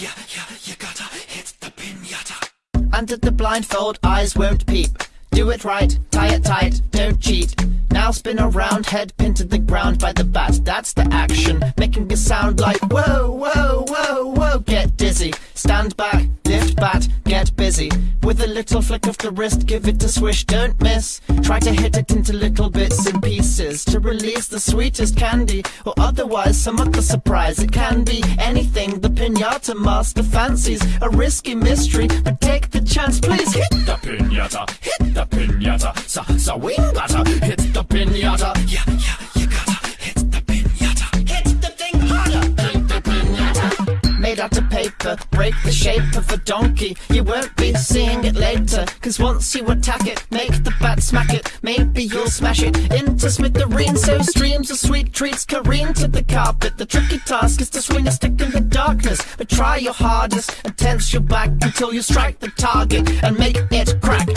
yeah, yeah, you gotta hit the pinata. Under the blindfold, eyes won't peep. Do it right, tie it tight, don't cheat. Now spin around, head pinned to the ground by the bat. That's the action, making a sound like whoa, whoa, whoa, whoa. Get dizzy, stand back, lift bat, get busy. With a little flick of the wrist, give it a swish, don't miss. Try to hit it into little bits and pieces to release the sweetest candy, or otherwise some other surprise. It can be anything the pinata master fancies. A risky mystery, but take the chance, please hit The pinata, hit the pinata. Sa, sa, wingata, hit the pinata. Yeah, yeah, you gotta hit the pinata. Hit the thing harder. Hit the pinata. made out of paper, break the shape of a donkey. You won't be seeing it later, cause once you attack it, make the bat smack it. Maybe you'll smash it into smithereens. So streams of sweet treats careen to the carpet. The tricky task is to swing a stick in the darkness. But try your hardest and tense your back until you strike the target and make it crack.